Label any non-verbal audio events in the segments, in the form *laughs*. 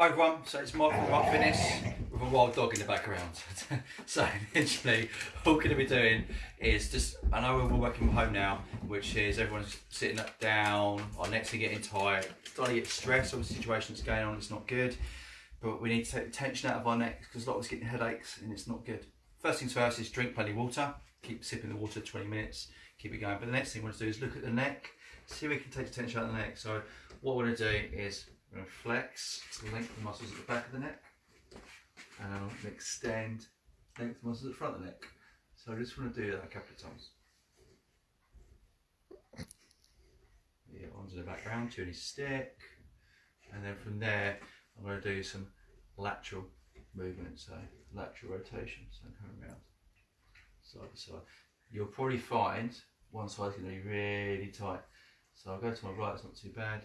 Hi everyone, so it's Mark from Fitness with a wild dog in the background. *laughs* so eventually, all we're going to be doing is just, I know we're working from home now, which is everyone's sitting up down, our necks are getting tight, starting to get stressed over the situation that's going on, it's not good. But we need to take the tension out of our necks because a lot of us getting headaches and it's not good. First things first is drink plenty of water, keep sipping the water 20 minutes, keep it going. But the next thing we want to do is look at the neck, see if we can take the tension out of the neck. So what we're going to do is we're going to flex to lengthen the muscles at the back of the neck and extend lengthen the muscles at the front of the neck. So I just want to do that a couple of times. Yeah, onto the background, to any stick, and then from there I'm going to do some lateral movement, so lateral rotation, so I'm coming around side to side. You'll probably find one side's going to be really tight. So I'll go to my right, it's not too bad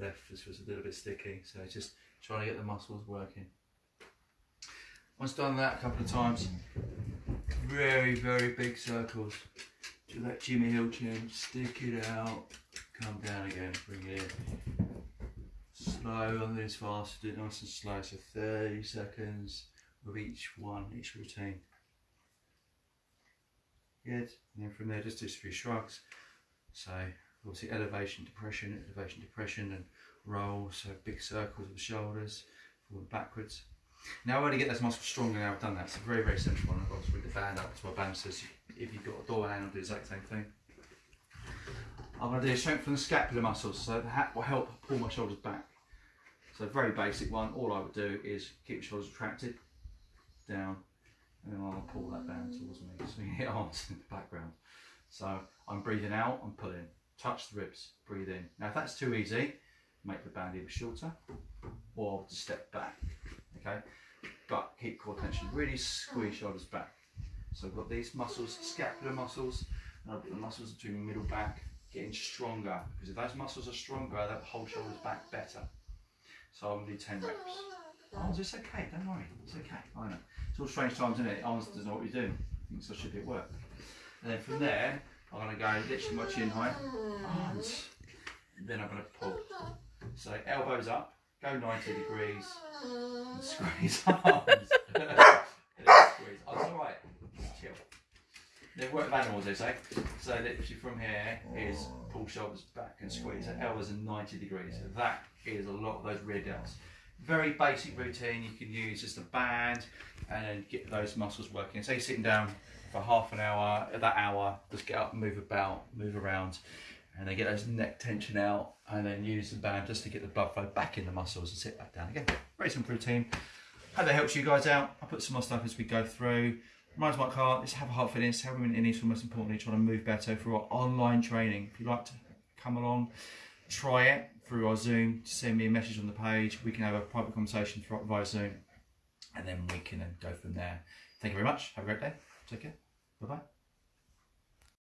left this was a little bit sticky so just trying to get the muscles working. Once done that a couple of times very very big circles. Do that Jimmy Hill chin stick it out come down again bring it in slow on this fast do it nice and slow so 30 seconds with each one each routine. Good and then from there just do a few shrugs. So obviously elevation, depression, elevation, depression, and roll, so big circles of the shoulders, forward backwards. Now I want to get those muscles stronger now I've done that. It's a very, very simple one. I've got to bring the band up to my band says if you've got a door hand, I'll do the exact same thing. I'm going to do a strength from the scapular muscles, so that will help pull my shoulders back. So very basic one, all I would do is keep your shoulders retracted, down, and then I'll pull that band towards me, swing it arms in the background. So I'm breathing out, I'm pulling touch the ribs, breathe in. Now if that's too easy, make the band either shorter or step back, okay? But keep core tension, really squeeze shoulders back. So I've got these muscles, scapular muscles, and I've got the muscles between middle back getting stronger because if those muscles are stronger, they'll hold shoulders back better. So I'm gonna do 10 reps. Oh, it's okay, don't worry, it's okay, I know. It's all strange times, isn't it? Arms doesn't know what you're doing. Thinks I should be at work. And then from there, I'm going to go literally my chin height, then I'm going to pull. So elbows up, go 90 degrees, and squeeze *laughs* arms. *laughs* squeeze. Oh, alright, chill. They work with animals, they say. So literally from here is pull shoulders back and squeeze. So elbows are 90 degrees. So that is a lot of those rear delts. Very basic routine you can use just a band and get those muscles working. Say sitting down for half an hour, that hour, just get up, move about, move around, and then get those neck tension out, and then use the band just to get the blood flow back in the muscles and sit back down again. Very simple routine. Hope that helps you guys out. I'll put some more stuff as we go through. Reminds Mark Hart, let's have a heart fitness, help women in need for most importantly, trying to move better through our online training. If you'd like to come along, try it through our Zoom, send me a message on the page. We can have a private conversation via Zoom, and then we can uh, go from there. Thank you very much. Have a great day. Take care. Bye bye.